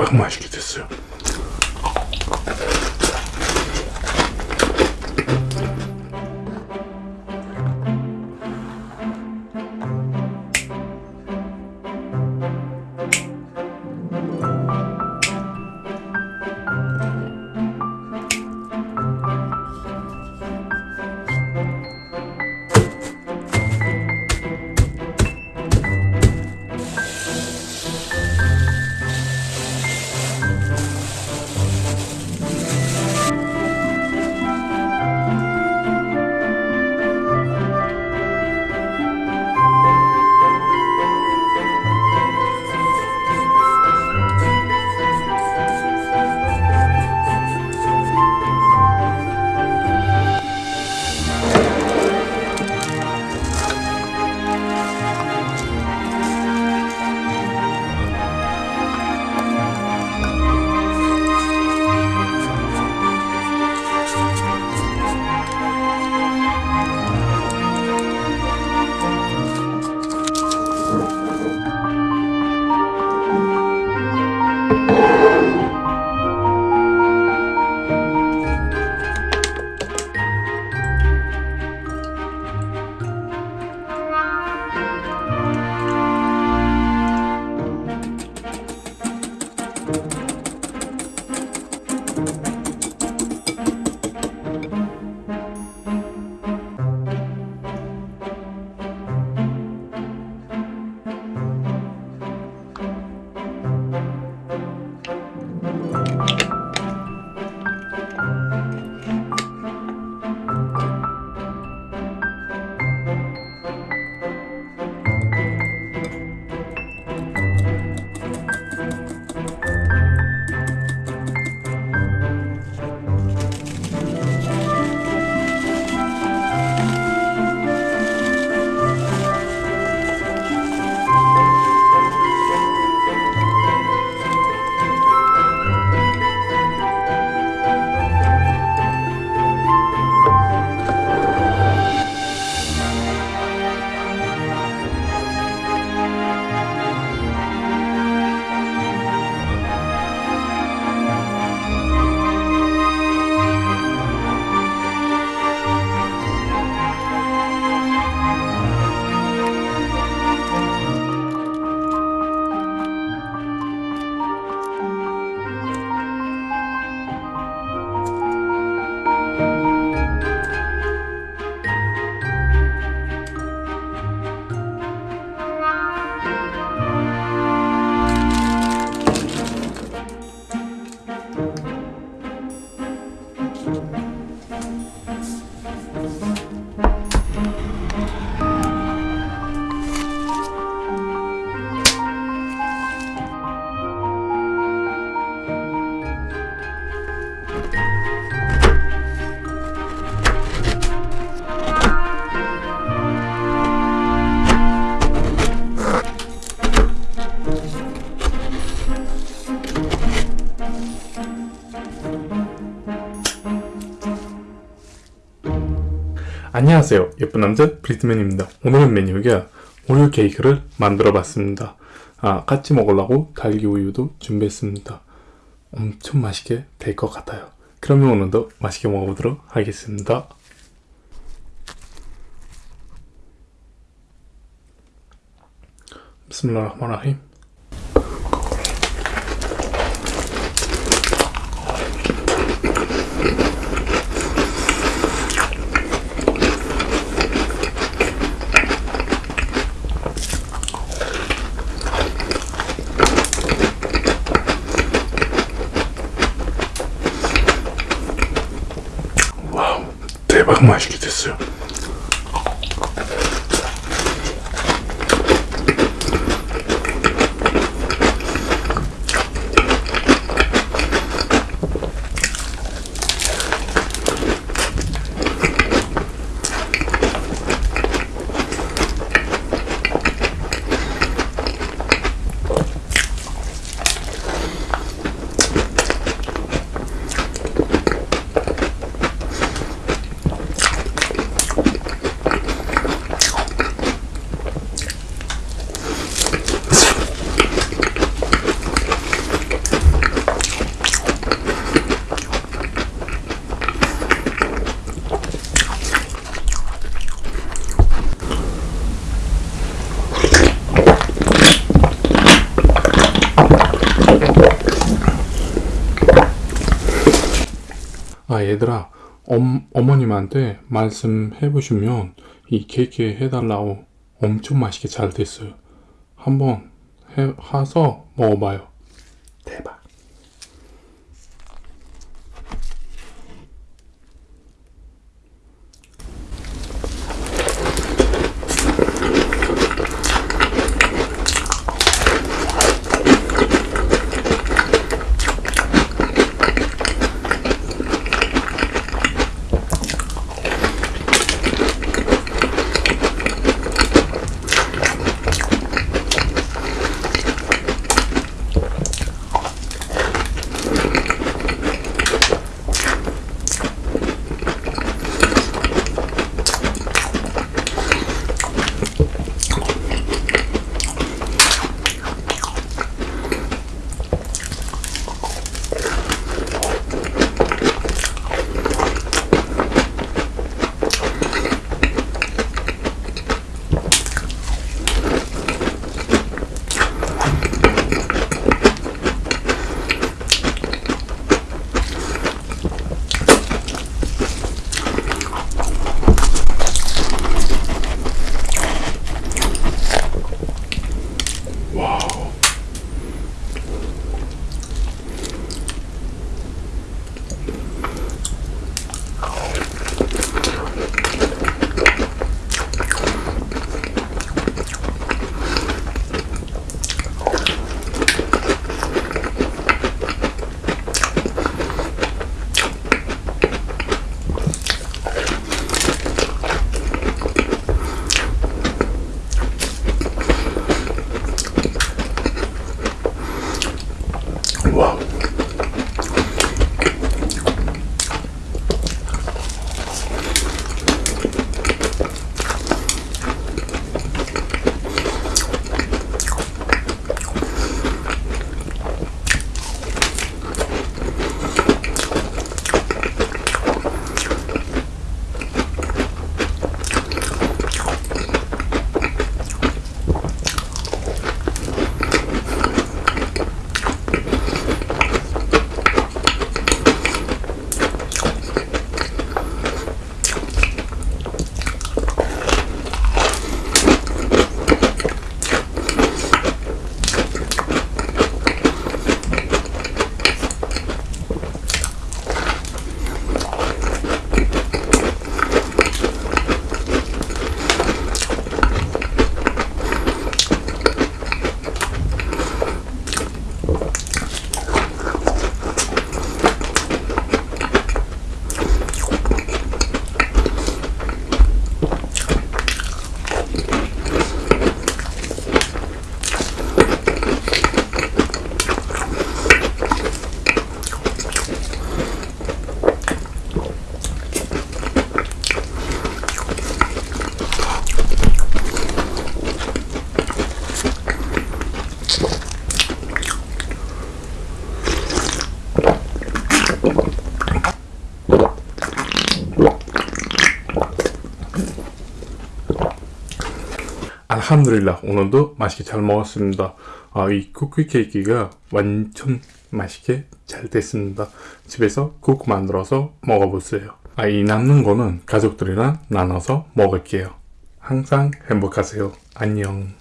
대박 맛있게 됐어요 안녕하세요. 예쁜 남자 브리트맨입니다. 오늘은 메뉴가 오리오 케이크를 만들어 봤습니다. 아, 같이 먹으려고 달기 우유도 준비했습니다. 엄청 맛있게 될 것 같아요. 그러면 오늘도 맛있게 먹어보도록 하겠습니다. 비스밀라 대박 맛있게 됐어요 얘들아 엄, 어머님한테 말씀해 보시면 이 케이크 해달라고 엄청 맛있게 잘 됐어요. 한번 해, 해서 먹어봐요. 대박 알함드릴라 오늘도 맛있게 잘 먹었습니다. 아, 이 쿠키 케이크가 완전 맛있게 잘 됐습니다. 집에서 국 만들어서 먹어보세요. 아, 이 남는 거는 가족들이랑 나눠서 먹을게요. 항상 행복하세요. 안녕